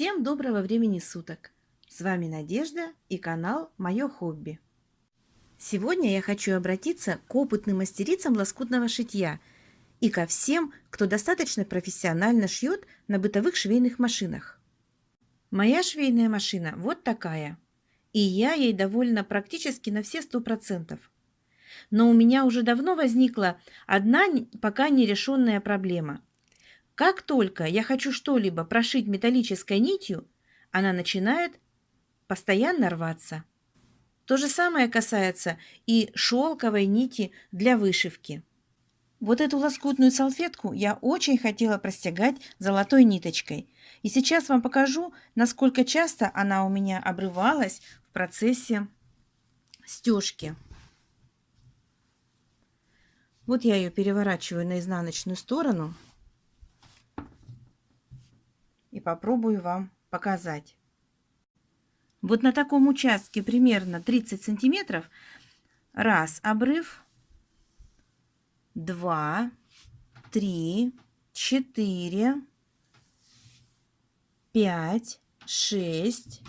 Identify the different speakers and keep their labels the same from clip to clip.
Speaker 1: Всем доброго времени суток! С вами Надежда и канал «Мое хобби». Сегодня я хочу обратиться к опытным мастерицам лоскутного шитья и ко всем, кто достаточно профессионально шьет на бытовых швейных машинах. Моя швейная машина вот такая, и я ей довольна практически на все сто процентов. Но у меня уже давно возникла одна пока нерешенная проблема – как только я хочу что-либо прошить металлической нитью, она начинает постоянно рваться. То же самое касается и шелковой нити для вышивки. Вот эту лоскутную салфетку я очень хотела простягать золотой ниточкой. И сейчас вам покажу, насколько часто она у меня обрывалась в процессе стежки. Вот я ее переворачиваю на изнаночную сторону и попробую вам показать. Вот на таком участке примерно 30 сантиметров. Раз обрыв, два, три, четыре, пять, шесть,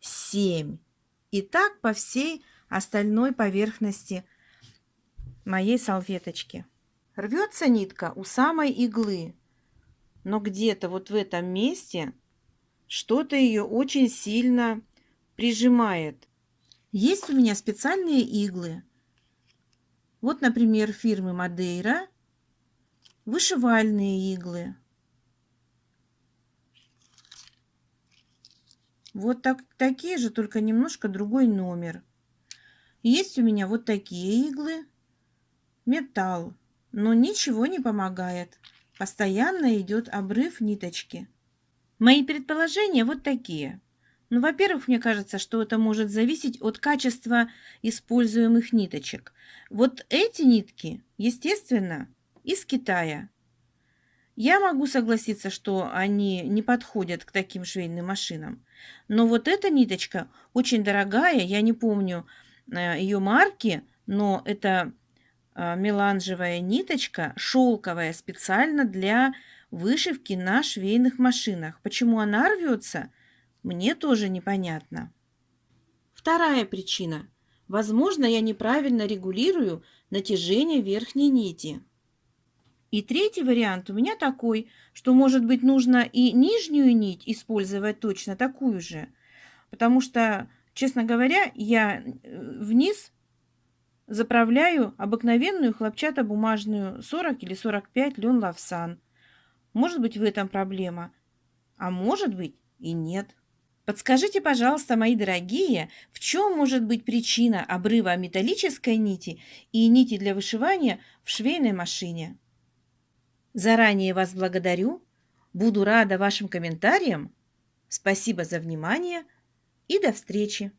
Speaker 1: семь. И так по всей остальной поверхности моей салфеточки. Рвется нитка у самой иглы но где-то вот в этом месте что-то ее очень сильно прижимает. Есть у меня специальные иглы. Вот, например, фирмы Мадейра. Вышивальные иглы. Вот так, такие же, только немножко другой номер. Есть у меня вот такие иглы. Металл. Но ничего не помогает. Постоянно идет обрыв ниточки. Мои предположения вот такие. Ну, во-первых, мне кажется, что это может зависеть от качества используемых ниточек. Вот эти нитки, естественно, из Китая. Я могу согласиться, что они не подходят к таким швейным машинам. Но вот эта ниточка очень дорогая, я не помню э, ее марки, но это меланжевая ниточка, шелковая, специально для вышивки на швейных машинах. Почему она рвется, мне тоже непонятно. Вторая причина. Возможно, я неправильно регулирую натяжение верхней нити. И третий вариант у меня такой, что, может быть, нужно и нижнюю нить использовать точно такую же. Потому что, честно говоря, я э, вниз Заправляю обыкновенную хлопчатобумажную 40 или 45 лен лавсан. Может быть в этом проблема, а может быть и нет. Подскажите, пожалуйста, мои дорогие, в чем может быть причина обрыва металлической нити и нити для вышивания в швейной машине? Заранее вас благодарю, буду рада вашим комментариям. Спасибо за внимание и до встречи!